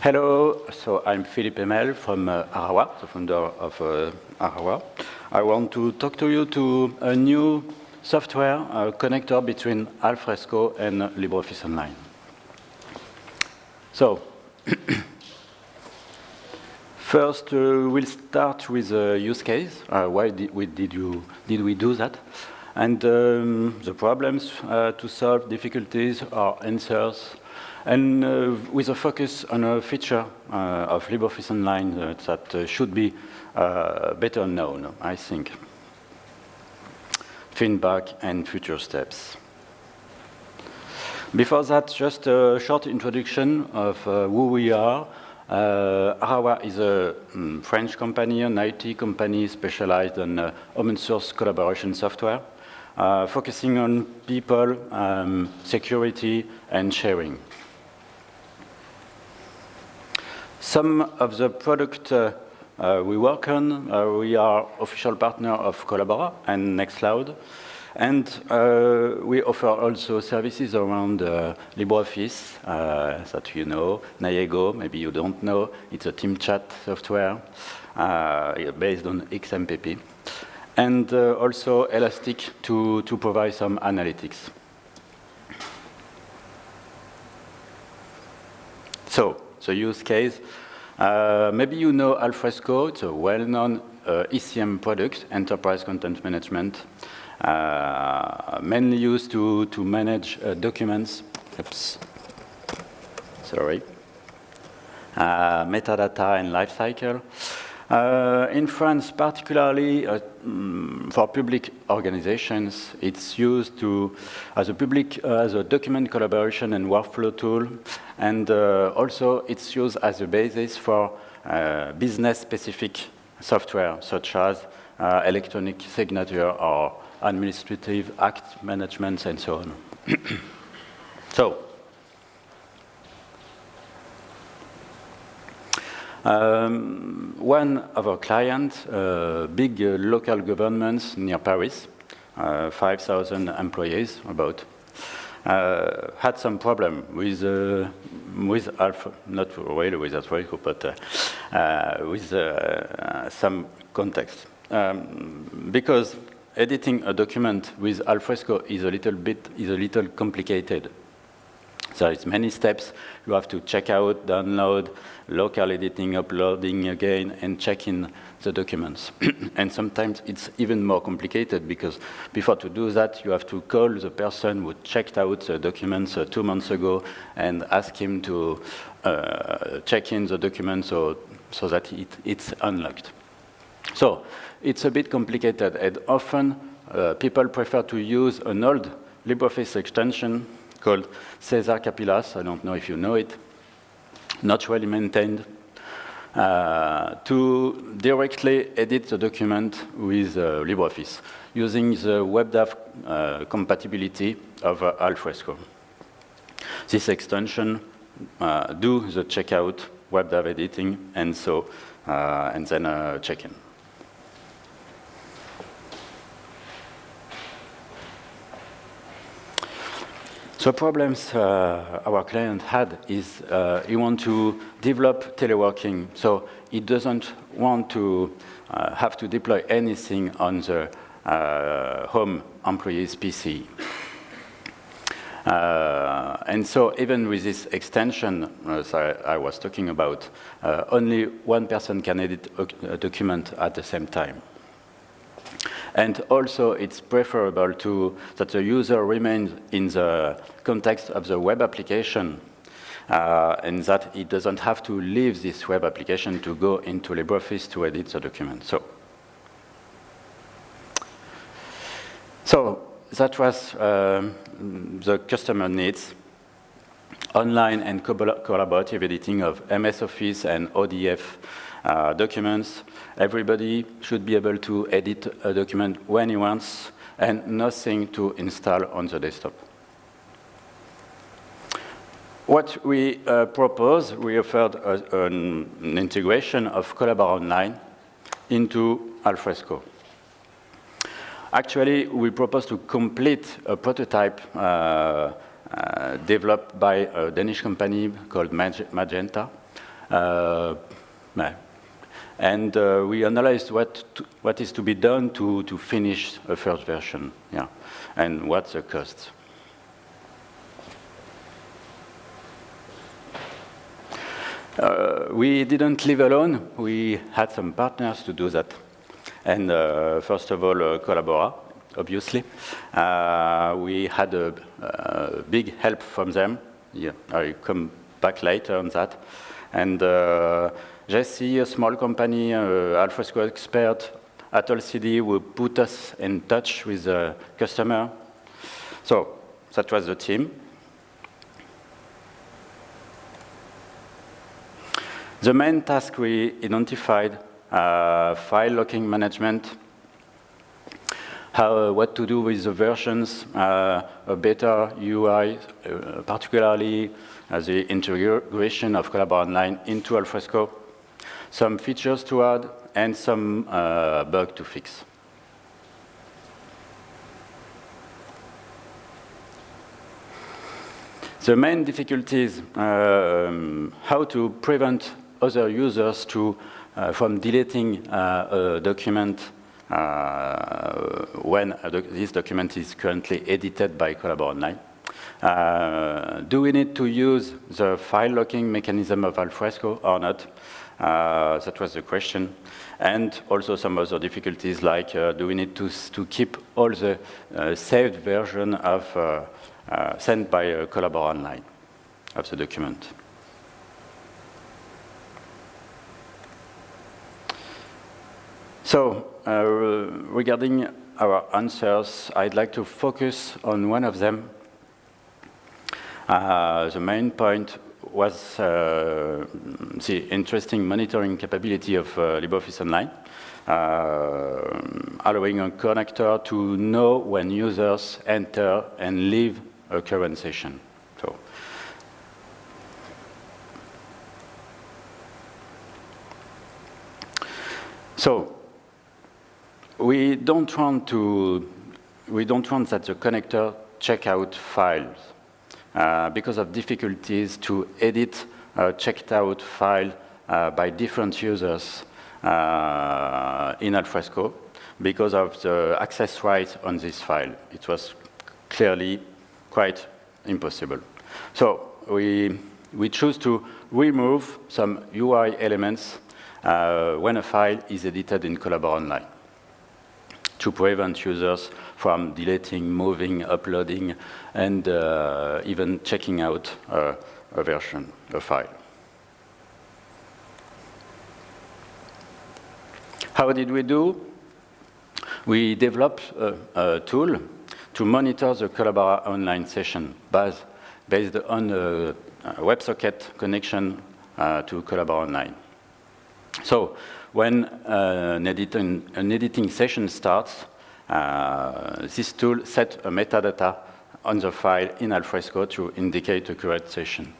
Hello, so I'm Philippe Emel from uh, Arawa, the founder of uh, Arawa. I want to talk to you to a new software uh, connector between Alfresco and LibreOffice Online. So, first uh, we'll start with a use case. Uh, why did we, did, you, did we do that? And um, the problems uh, to solve, difficulties, or answers, and uh, with a focus on a feature uh, of LibreOffice Online uh, that should be better known, I think. Feedback and future steps. Before that, just a short introduction of who we are. Uh, Arawa is a um, French company, an IT company specialized in uh, open source collaboration software, uh, focusing on people, um, security, and sharing. Some of the product uh, uh, we work on, uh, we are official partner of Collabora and Nextcloud. And uh, we offer also services around uh, LibreOffice that you know, Naego, maybe you don't know. It's a team chat software based on XMPP. And also Elastic to, to provide some analytics. So, the use case. Uh, maybe you know Alfresco, it's a well-known uh, ECM product, Enterprise Content Management, uh, mainly used to, to manage uh, documents. Oops. Sorry. Uh, metadata and lifecycle. Uh, in France, particularly uh, mm, for public organizations, it's used to as a public uh, as a document collaboration and workflow tool, and uh, also it's used as a basis for uh, business-specific software such as uh, electronic signature or administrative act management and so on. so. Um, one of our clients, uh, big uh, local governments near Paris, uh, 5,000 employees about, uh, had some problem with uh, with Alpha, not really with Alfresco, but uh, with some context. Um, because editing a document with Alfresco is a little bit is a little complicated. So it's many steps. You have to check out, download, local editing, uploading again, and checking the documents. and sometimes it's even more complicated because before to do that, you have to call the person who checked out the documents uh, two months ago and ask him to uh, check in the documents so, so that it, it's unlocked. So it's a bit complicated, and often uh, people prefer to use an old LibreOffice extension called Cesar Capillas. I don't know if you know it. Not really maintained. Uh, to directly edit the document with uh, LibreOffice using the WebDAV uh, compatibility of uh, Alfresco. This extension uh, do the checkout, WebDAV editing, and so uh, and then check-in. So problems uh, our client had is uh, he want to develop teleworking. So he doesn't want to uh, have to deploy anything on the uh, home employee's PC. Uh, and so even with this extension, as I, I was talking about, uh, only one person can edit a document at the same time. And also, it's preferable to that the user remains in the context of the web application uh, and that it doesn't have to leave this web application to go into LibreOffice to edit the document. So, so that was um, the customer needs. Online and collaborative editing of MS Office and ODF uh, documents. Everybody should be able to edit a document when he wants and nothing to install on the desktop. What we uh, propose, we offered a, an, integration of Collabora Online into Alfresco. Actually, we propose to complete a prototype uh, uh, developed by a Danish company called Magenta, Uh, and uh, we analyzed what, to, what is to be done to, to finish a first version, yeah, and what's the cost. Uh, we didn't live alone. We had some partners to do that. And uh, first of all, uh, Collabora, obviously. Uh, we had a, a, big help from them. Yeah, I'll come back later on that. And uh, Jeci, a small company, uh, Alfresco expert at LCD, will put us in touch with the customer. So that was the team. The main task we identified, uh, file locking management, how, uh, what to do with the versions, uh, a better UI, uh, particularly the integration of Collabora Online into Alfresco, some features to add, and some uh, bug to fix. The main difficulties, um, how to prevent other users to, uh, from deleting uh, a document uh, when doc this document is currently edited by Collabora Online. Uh, do we need to use the file locking mechanism of Alfresco or not? Uh, that was the question. And also some other difficulties like uh, do we need to, to keep all the uh, saved version of uh, uh, sent by Collabora Online of the document. So regarding our answers, I'd like to focus on one of them. the main point was uh, the interesting monitoring capability of uh, LibreOffice Online, uh, allowing a connector to know when users enter and leave a current session. So, so we don't want to we don't want that the connector check out files because of difficulties to edit a checked out file uh, by different users uh, in Alfresco because of the access rights on this file. It was clearly quite impossible. So we, we choose to remove some UI elements uh, when a file is edited in Collabora Online to prevent users from deleting, moving, uploading, and uh, even checking out uh, a version, a file. How did we do? We developed a, a tool to monitor the Collabora online session based, based on a, WebSocket connection uh, to Collabora Online. So when uh, an, editing, an editing session starts, uh, this tool sets a metadata on the file in Alfresco to indicate a current session.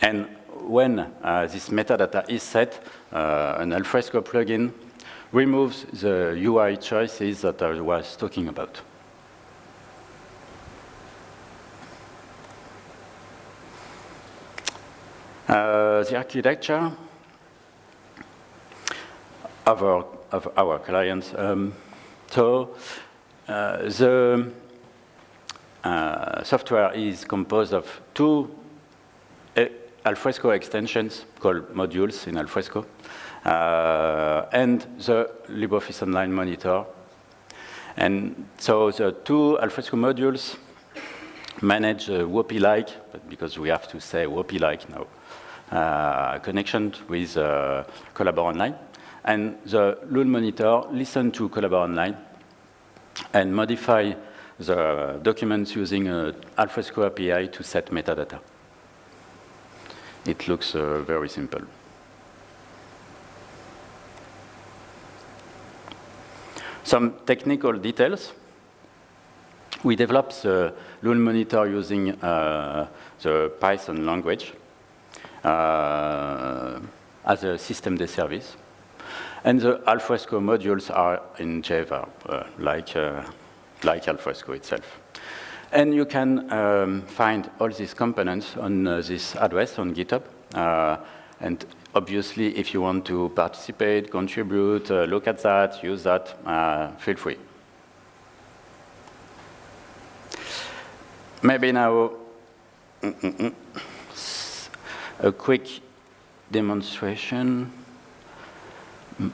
And when uh, this metadata is set, uh, an Alfresco plugin removes the UI choices that I was talking about. Uh, the architecture our, of our clients. Um, so uh, the uh, software is composed of two uh, Alfresco extensions called modules in Alfresco, uh, and the LibreOffice Online Monitor. And so the two Alfresco modules manage a WOPI-like, because we have to say WOPI-like now, uh, connection with uh, Collabora Online and the LOOL monitor listen to Collabora Online and modify the documents using an Alfresco API to set metadata. It looks uh, very simple. Some technical details. We developed the LOOL monitor using uh, the Python language uh, as a systemd service. And the Alfresco modules are in Java, uh, like, uh, like Alfresco itself. And you can um, find all these components on uh, this address on GitHub. Uh, And obviously, if you want to participate, contribute, uh, look at that, use that, uh, feel free. Maybe now mm -mm -mm. a quick demonstration. Not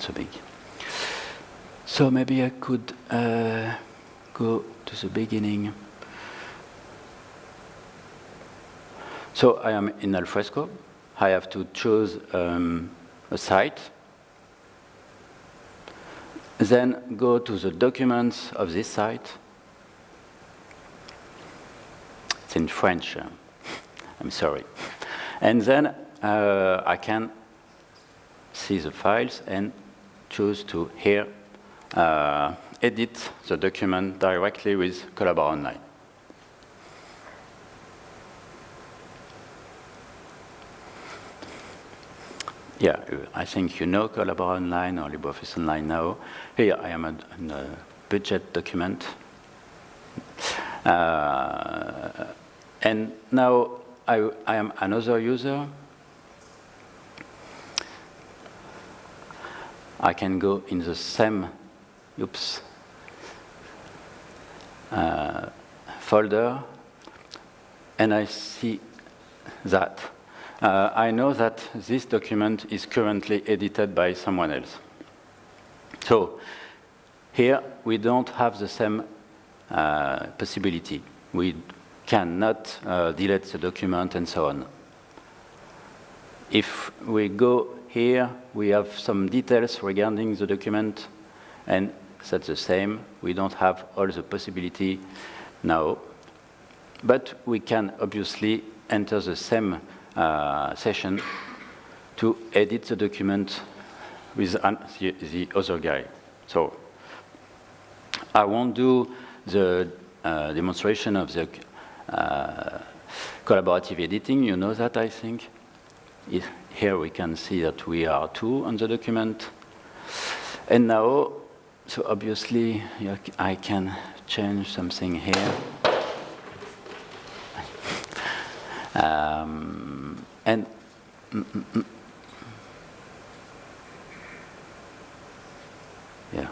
so big. So maybe I could uh, go to the beginning. So I am in Alfresco. I have to choose um, a site. Then go to the documents of this site. It's in French. I'm sorry. And then uh, I can see the files and choose to here uh, edit the document directly with Collabora Online. Yeah, I think you know Collabora Online or LibreOffice Online now. Here I am in a budget document. Uh, and now I, I am another user. I can go in the same, oops, uh, folder, and I see that. Uh, I know that this document is currently edited by someone else. So here we don't have the same uh, possibility. We cannot uh, delete the document and so on. If we go here, we have some details regarding the document, and that's the same. We don't have all the possibility now. But we can obviously enter the same session to edit the document with the, the, other guy. So I won't do the uh, demonstration of the uh, collaborative editing. You know that, I think. Here we can see that we are two on the document. And now so obviously, I can change something here. Um, and yeah,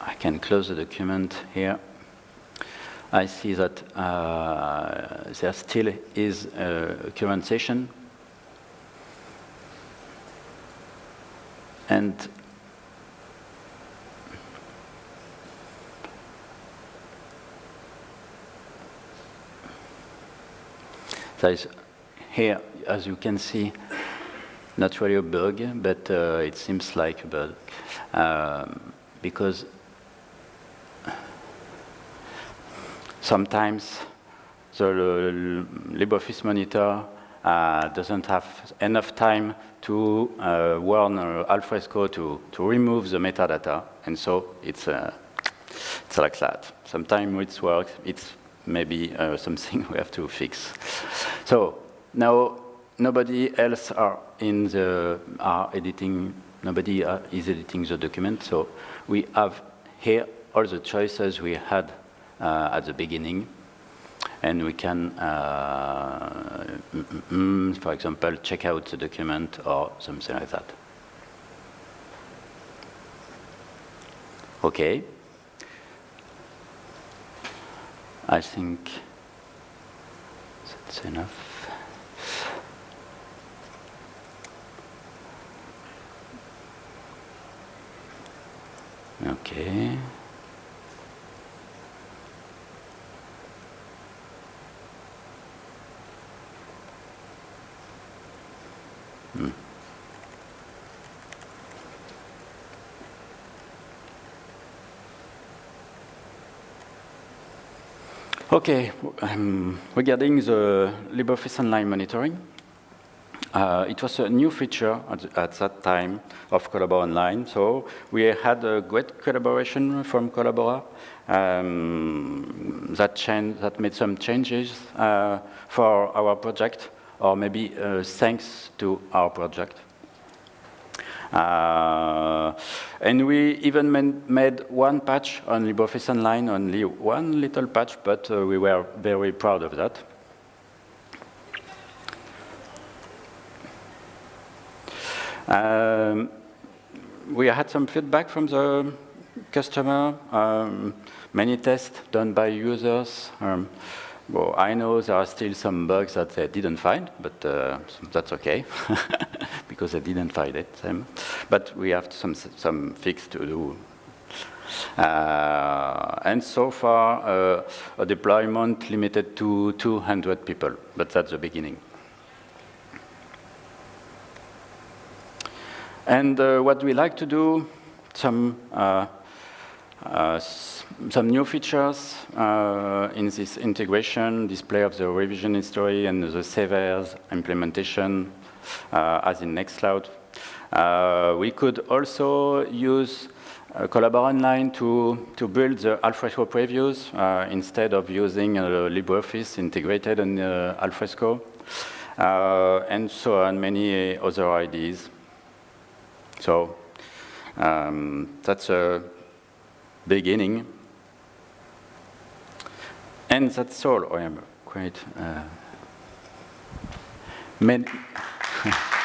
I can close the document here. I see that uh, there still is a current session And there is here, as you can see, not really a bug, but uh, it seems like a bug. Um, because sometimes the LibreOffice monitor uh, doesn't have enough time to uh, warn uh, Alfresco to, to remove the metadata, and so it's, uh, it's like that. Sometimes it works, it's maybe uh, something we have to fix. So now nobody else are in the are editing, nobody uh, is editing the document, so we have here all the choices we had uh, at the beginning and we can, uh, mm, mm, for example, check out the document or something like that. Okay. I think that's enough. Okay. Hmm. Okay, um, regarding the LibreOffice Online monitoring, Uh, it was a new feature at, at, that time of Collabora Online. So we had a great collaboration from Collabora um, that, that made some changes uh, for our project, or maybe uh, thanks to our project. Uh, and we even made one patch on LibreOffice Online, only one little patch, but uh, we were very proud of that. Um, we had some feedback from the customer, um, many tests done by users. Um, well, I know there are still some bugs that they didn't find, but uh, that's okay, because they didn't find it. But we have some, some fix to do. Uh, and so far, uh, a deployment limited to 200 people, but that's the beginning. And uh, what we like to do, some uh, some new features uh, in this integration, display of the revision history and the savers implementation uh, as in Nextcloud. Uh, we could also use uh, Collabora Online to, to build the Alfresco previews uh, instead of using LibreOffice integrated in Alfresco, and so on, many other ideas. So um, that's a beginning. And that's all. I am quite uh,